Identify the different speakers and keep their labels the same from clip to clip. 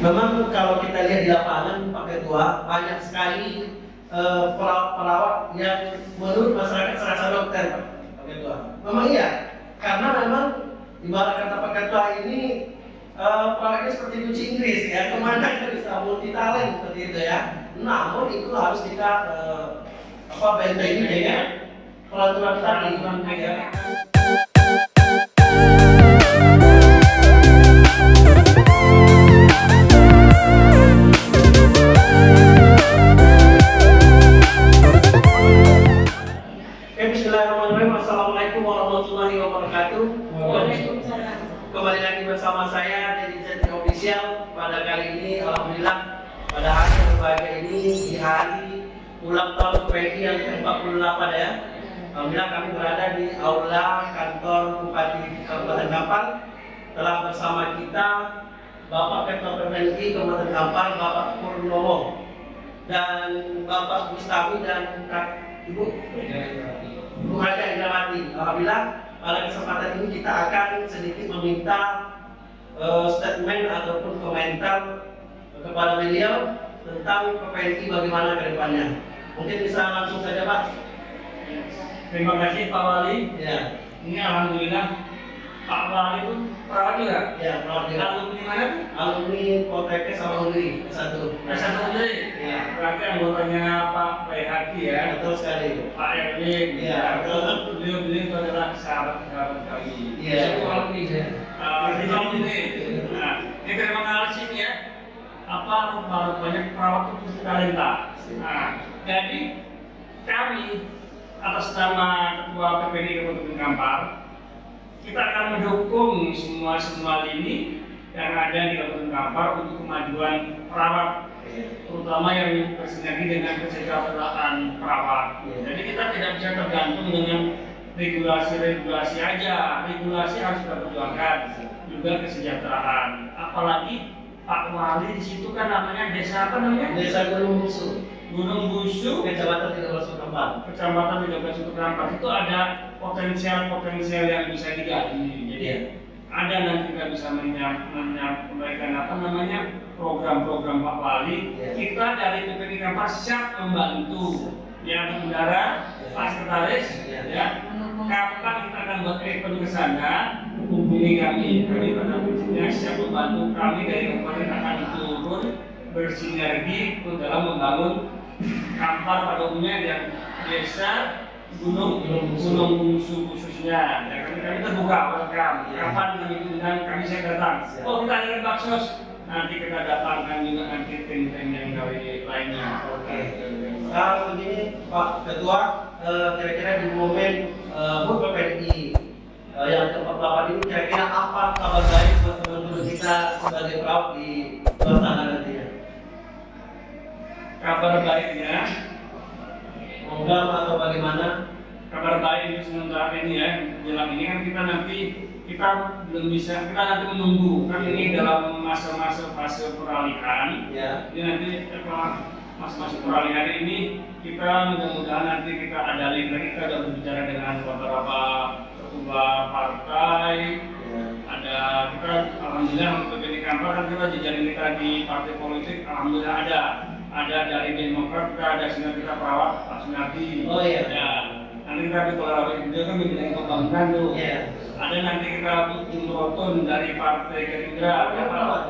Speaker 1: Memang kalau kita lihat di lapangan Pak Ketua banyak sekali eh, perawat-perawat yang menurut masyarakat serasa dokter Pak Ketua. Memang iya, karena memang ibarat kata Pak Ketua ini eh, perawatnya seperti kunci Inggris ya, ke mana kita bisa multi talent seperti itu ya. Namun itu harus kita eh, apa bentengi dengan peraturan tadi. Saya dari Zetri Official pada kali ini Alhamdulillah pada hari berbahagia ini di hari ulang tahun PNI yang ke-48 ya. Alhamdulillah kami berada di aula kantor Bupati Kabupaten Kampar telah bersama kita Bapak Ketua PMNI Kabupaten Kampar Bapak Purnomo dan Bapak Bustami dan Ibu Bu Haja Indrawati. Alhamdulillah pada kesempatan ini kita akan sedikit meminta eh, statement ataupun komentar kepada beliau tentang PPNI bagaimana ke depannya. Mungkin bisa langsung saja Pak.
Speaker 2: Terima kasih Pak Wali.
Speaker 1: Ya,
Speaker 2: Ini alhamdulillah Pak Wali itu perawat juga.
Speaker 1: ya perawat juga.
Speaker 2: Alumni mana?
Speaker 1: Alumni Poltekkes sama Undri satu.
Speaker 2: S1 Undri.
Speaker 1: Ya,
Speaker 2: Berarti anggotanya Pak Bayhaki ya.
Speaker 1: betul sekali.
Speaker 2: Pak Erwin.
Speaker 1: Iya.
Speaker 2: Beliau-beliau itu adalah sahabat-sahabat kami.
Speaker 1: Iya.
Speaker 2: Satu alumni ya. Di alumni. Nah, ini terima kasih ya. Apa rupanya perawat mesti talenta. Nah, jadi kami atas nama Ketua PPD Kabupaten Kampar kita akan mendukung semua semua lini yang ada di Kabupaten Kampar untuk kemajuan perawat terutama yang bersinergi dengan kesejahteraan perawat. Jadi kita tidak bisa tergantung dengan regulasi-regulasi aja. Regulasi harus kita perjuangkan juga kesejahteraan. Apalagi Pak Wali di situ kan namanya desa apa namanya?
Speaker 1: Desa Gunung Musuh,
Speaker 2: Gunung Busu,
Speaker 1: Kecamatan 13
Speaker 2: Kecamatan Tiga Suku Kampar itu ada potensial-potensial yang bisa digali. Jadi
Speaker 1: Iya.
Speaker 2: ada nanti kita bisa menyampaikan apa namanya program-program Pak Wali.
Speaker 1: Iya.
Speaker 2: Kita dari PPD Kampar siap membantu yang udara, Pak Sekretaris,
Speaker 1: Iya.
Speaker 2: ya. Kapan kita akan buat event ke sana, hubungi kami. Kami pada prinsipnya siap membantu kami dari kabupaten akan turun bersinergi untuk dalam membangun Kampar pada umumnya dan desa gunung
Speaker 1: Gunung bungsu
Speaker 2: khususnya ya kami kami terbuka welcome kapan kami diundang kami saya datang
Speaker 1: Siap.
Speaker 2: oh kita ada baksos nanti kita datangkan juga nanti tim-tim yang dari lainnya
Speaker 1: Oke. Nah, begini Pak Ketua, kira-kira di momen eh, HUT PPNI eh, yang ke-48 ini kira-kira apa kabar baik buat teman-teman kita sebagai perawat di luar sana nantinya?
Speaker 2: kabar baiknya
Speaker 1: Program atau bagaimana?
Speaker 2: kabar baik untuk sementara ini ya jelang ini kan kita nanti kita belum bisa kita nanti menunggu kan ini dalam masa-masa fase peralihan
Speaker 1: Ya,
Speaker 2: Jadi nanti setelah masa-masa peralihan ini kita mudah-mudahan nanti kita ada link lagi kita sudah berbicara dengan beberapa ketua partai.
Speaker 1: Ya,
Speaker 2: ada kita alhamdulillah untuk PPD Kampar kan kita jejaring kita di partai politik alhamdulillah ada. Ada dari Demokrat kita ada sinar kita perawat Pak Sunardi.
Speaker 1: Oh, iya.
Speaker 2: ya nanti kita berkolaborasi juga kan bidang pembangunan tuh.
Speaker 1: Iya.
Speaker 2: ada nanti kita Bung Roton dari Partai Gerindra ya, Pak.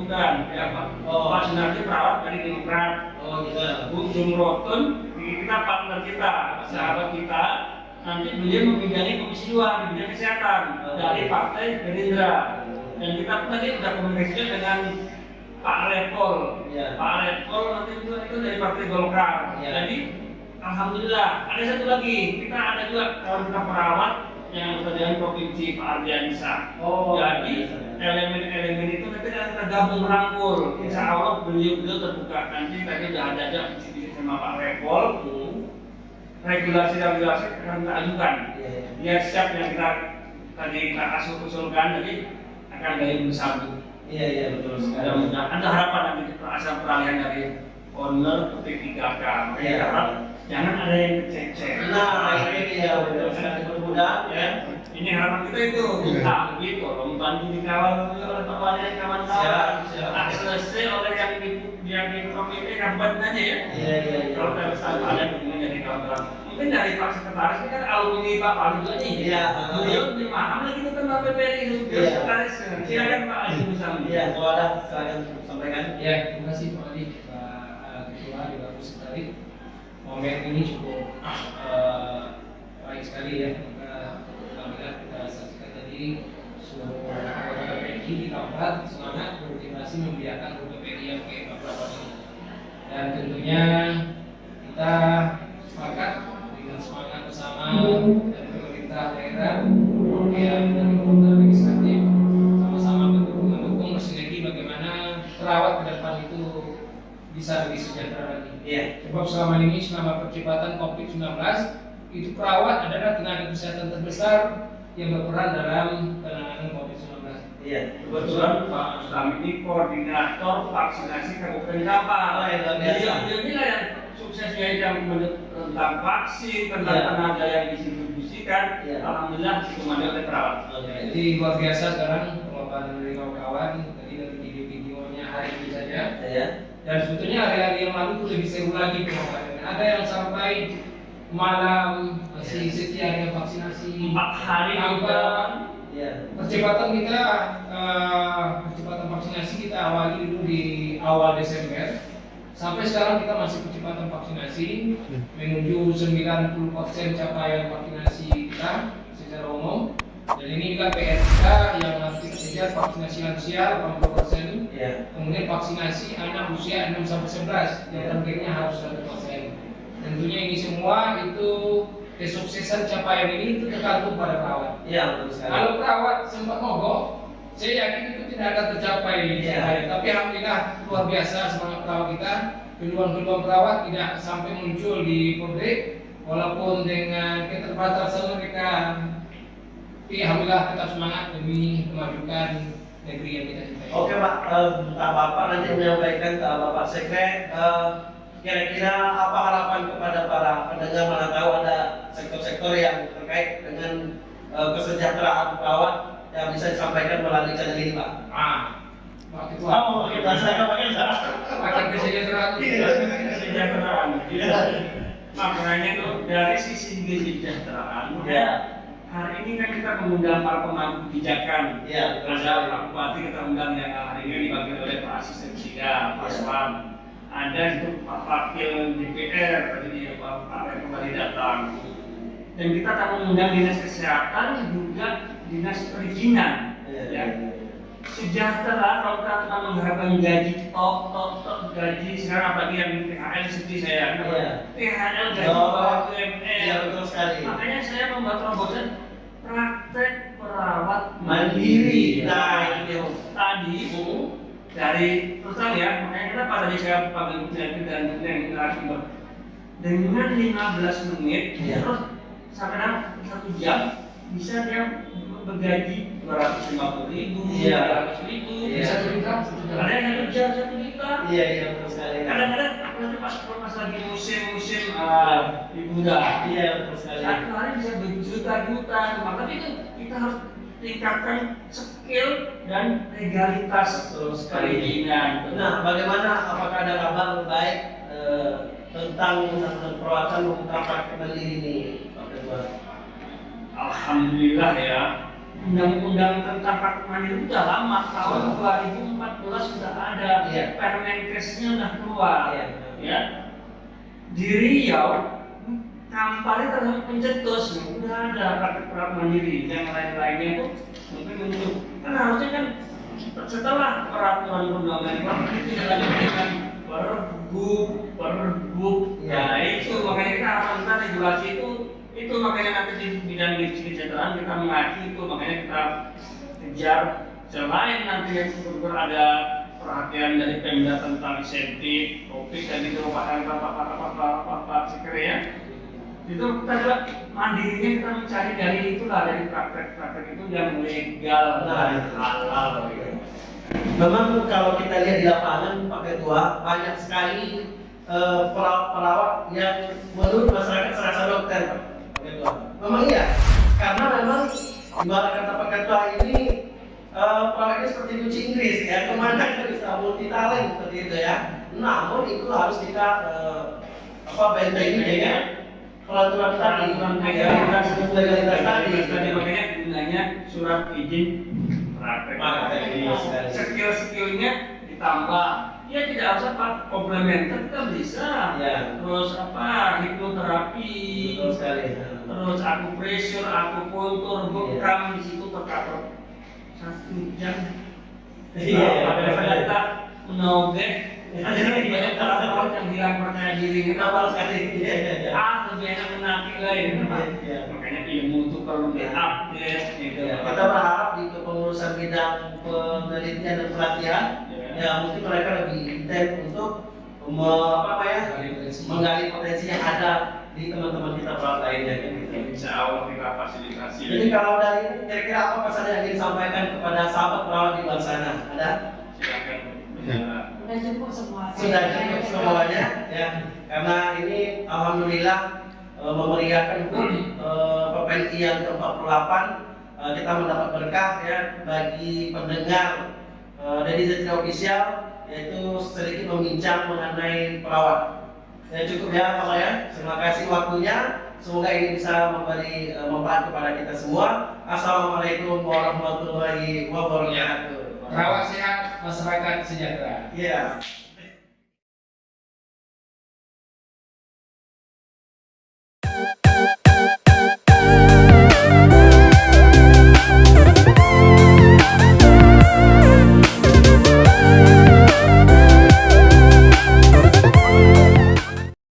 Speaker 1: Bukan?
Speaker 2: Oh, ya Pak
Speaker 1: Oh.
Speaker 2: Pak Sunardi perawat dari Demokrat
Speaker 1: oh gitu.
Speaker 2: Bung Jung Roton kita partner kita sahabat kita nanti beliau membidangi komisi dua di bidang kesehatan
Speaker 1: Oh.
Speaker 2: dari Partai Gerindra dan kita pun tadi sudah komunikasi dengan Pak Lepol
Speaker 1: Iya.
Speaker 2: Pak Lepol nanti itu, itu dari Partai Golkar
Speaker 1: Iya.
Speaker 2: jadi Alhamdulillah ada satu lagi kita ada juga kawan kita perawat yang berada provinsi Pak Ardiansa
Speaker 1: Oh,
Speaker 2: jadi
Speaker 1: iya.
Speaker 2: elemen-elemen itu nanti akan tergabung merangkul Insya Allah beliau beliau terbuka nanti tadi udah ada aja visi sama Pak Repol
Speaker 1: Hmm.
Speaker 2: regulasi-regulasi akan kita ajukan
Speaker 1: Iya, iya.
Speaker 2: dia siap yang kita tadi kita asuh usulkan jadi akan dari bersatu
Speaker 1: Iya, iya betul sekali.
Speaker 2: mudah-mudahan ada harapan nanti peralihan dari owner P3K. Makanya
Speaker 1: Iya.
Speaker 2: harap jangan ada yang kececer.
Speaker 1: Nah, ini dia betul sekali mudah
Speaker 2: ya. Ini harapan kita itu. Nah, begitu. Tolong bantu dikawal oleh kawan kawan-kawan.
Speaker 1: Siap, siap.
Speaker 2: Nah, selesai oleh yang di yang di komite rapat aja ya.
Speaker 1: Iya, iya, iya.
Speaker 2: Kalau dari sana ada hubungan jadi kawan-kawan. Mungkin dari Pak Sekretaris ini kan alumni Pak Palu juga nih.
Speaker 1: Iya.
Speaker 2: Beliau lebih paham lagi tentang PPRI itu. Beliau
Speaker 1: Iya.
Speaker 2: Sekretaris. Silakan Pak Adi Musam.
Speaker 1: Iya, kalau ada silakan sampaikan.
Speaker 3: Ya, terima kasih Pak Adi, Bu Sekretari. Momen ini cukup eh, baik sekali ya. Maka alhamdulillah kita saksikan tadi seluruh anggota di Kabupaten semangat bermotivasi membiarkan PPI yang ke Kabupaten ini. Dan tentunya Sebab selama ini selama percepatan COVID-19 itu perawat adalah tenaga kesehatan terbesar yang berperan dalam penanganan COVID-19.
Speaker 1: Iya.
Speaker 2: Kebetulan Pak Mustam ini koordinator vaksinasi Kabupaten Kapal.
Speaker 1: Oh, luar biasa.
Speaker 2: Dia yang suksesnya yang tentang vaksin, tentang
Speaker 1: Iya.
Speaker 2: tenaga yang didistribusikan.
Speaker 1: Iya.
Speaker 2: Alhamdulillah dikomando oleh perawat.
Speaker 3: Jadi luar biasa sekarang pemaparan dari kawan-kawan tadi dari video-videonya hari ini saja.
Speaker 1: Ya.
Speaker 3: Dan sebetulnya hari-hari yang lalu itu lebih seru lagi. Ada yang sampai malam masih setia dengan vaksinasi.
Speaker 2: Empat hari
Speaker 3: Tanpa
Speaker 2: dilakukan.
Speaker 1: Iya.
Speaker 3: percepatan kita eh, percepatan vaksinasi kita awali dulu di awal Desember sampai sekarang kita masih percepatan vaksinasi menuju 90% capaian vaksinasi kita secara umum dan ini PR kita yang nanti kejar vaksinasi lansia 80%
Speaker 1: Iya.
Speaker 3: kemudian vaksinasi anak usia 6 sampai 11 yang targetnya harus 100% tentunya ini semua itu kesuksesan capaian ini itu tergantung pada perawat
Speaker 1: Iya, betul sekali.
Speaker 3: kalau perawat sempat mogok, saya yakin itu tidak akan tercapai. Hari. Tapi alhamdulillah luar biasa semangat perawat kita. Peluang-peluang perawat tidak sampai muncul di publik, walaupun dengan keterbatasan mereka. Tapi alhamdulillah tetap semangat demi memajukan negeri yang kita cintai.
Speaker 1: Oke Pak, eh, Pak Bapak nanti menyampaikan ke Bapak Sekre eh, kira-kira apa harapan kepada para pendengar mana tahu ada sektor-sektor yang terkait dengan eh, kesejahteraan perawat yang bisa disampaikan melalui channel ini Pak.
Speaker 3: Ah, Pak Ketua.
Speaker 1: Oh, kita saya pakai
Speaker 3: Akan kesejahteraan.
Speaker 2: Kesejahteraan. Makanya tuh dari sisi kesejahteraan,
Speaker 1: Iya.
Speaker 2: Hari ini kan kita mengundang para pemangku kebijakan.
Speaker 1: Betul
Speaker 2: Ada. Pak Bupati kita undang yang hari ini dipanggil oleh Pak Asisten Sida, Pak. Swan. Ada itu Pak Wakil DPR tadi dia Pak Pak kembali datang. Dan kita akan mengundang dinas kesehatan juga dinas perizinan.
Speaker 1: Iya,
Speaker 2: Ya. Sejahtera kalau kita mengharapkan gaji tok tok tok gaji sekarang apalagi yang THL seperti saya.
Speaker 1: Iya.
Speaker 2: THL gaji
Speaker 1: Oh,
Speaker 2: bawah UMR.
Speaker 1: betul sekali.
Speaker 2: Makanya saya membuat terobosan praktek perawat
Speaker 1: Mandiri. Nah, itu
Speaker 2: tadi dari terus terang ya makanya kenapa tadi saya panggil Bujati dan yang narasumber dengan 15 menit
Speaker 1: Iya.
Speaker 2: terus sampai satu jam bisa dia bergaji 250 ribu,
Speaker 1: Iya.
Speaker 2: 300 ribu,
Speaker 1: Iya.
Speaker 2: bisa cerita. Ada yang jam satu juta.
Speaker 1: Iya, iya, betul sekali.
Speaker 2: Kadang-kadang apalagi pas pas lagi musim-musim ah, liburan,
Speaker 1: Iya, betul sekali.
Speaker 2: satu hari bisa berjuta-juta, maka itu kita harus tingkatkan skill dan legalitas perizinan.
Speaker 1: Nah, bagaimana apakah ada kabar baik eh, tentang tentang perawatan maupun praktek mandiri ini, Pak?
Speaker 2: Alhamdulillah ya. Undang-undang tentang praktek mandiri udah lama, tahun 2014 sudah ada.
Speaker 1: Iya.
Speaker 2: Permenkesnya udah keluar.
Speaker 1: Iya.
Speaker 2: Ya. Di Riau kampanye terhadap pencetus udah ada praktek mandiri yang lain-lainnya itu mungkin muncul kan harusnya kan setelah peraturan perundang-undangan itu dilanjut dengan pergub pergub
Speaker 1: Iya.
Speaker 2: nah itu makanya kita harapkan regulasi itu itu makanya nanti di bidang kesejahteraan kita mengaji itu makanya kita kejar selain nanti yang syukur ada perhatian dari Pemda tentang safety, topik dan itu merupakan bapak-bapak-bapak sekre ya. Itu kita juga mandirinya kita mencari dari itulah dari praktek-praktek itu yang legal nah, dan halal gitu.
Speaker 1: memang kalau kita lihat di lapangan Pak Ketua banyak sekali eh, uh, perawat yang menurut masyarakat serasa dokter Memang iya, karena memang ibarat kata Ketua ini eh, perawatnya seperti kunci Inggris ya, ke mana kita bisa multi talent seperti itu ya. Namun itu harus kita eh, apa bentengi dengan peraturan tadi, ya,
Speaker 2: legalitas
Speaker 1: legalitas tadi.
Speaker 2: tadi makanya gunanya surat izin praktek.
Speaker 1: Iya.
Speaker 2: Skill-skillnya ditambah. Ya tidak harus apa komplementer kita bisa.
Speaker 1: Ya.
Speaker 2: Terus apa hipnoterapi.
Speaker 1: Sekali.
Speaker 2: Terus aku pressure, aku kultur,
Speaker 1: Iya.
Speaker 2: bekam di situ tercover satu jam.
Speaker 1: Iya,
Speaker 2: Nah, saat
Speaker 1: iya.
Speaker 2: kita menogeh, ada banyak orang yang hilang percaya diri.
Speaker 1: Kenapa sekali? Iya, iya, iya.
Speaker 2: Ah, lebih enak menaki lain.
Speaker 1: Iya.
Speaker 2: Makanya ilmu itu perlu diupdate gitu.
Speaker 1: Ya, kita berharap di kepengurusan bidang penelitian dan pelatihan
Speaker 2: Ya.
Speaker 1: ya mungkin mereka lebih intens untuk me- apa
Speaker 3: Menggali potensi.
Speaker 1: menggali potensi yang ada di teman-teman kita perawat lainnya gitu.
Speaker 2: Insya Allah kita fasilitasi.
Speaker 1: Jadi kalau dari ini kira-kira apa pesan yang ingin disampaikan kepada sahabat perawat di luar sana? Ada?
Speaker 2: silakan bicara.
Speaker 4: Udah cukup semua.
Speaker 1: Sudah cukup semuanya ya. Karena ini alhamdulillah eh, memeriahkan HUT eh, PPNI yang ke-48 eh, kita mendapat berkah ya bagi pendengar eh, dari Zetri Official yaitu sedikit membincang mengenai perawat. Ya cukup ya Pak ya. Terima kasih waktunya. Semoga ini bisa memberi eh, manfaat kepada kita semua. Assalamualaikum warahmatullahi wabarakatuh.
Speaker 3: Perawat sehat, masyarakat sejahtera.
Speaker 1: Iya.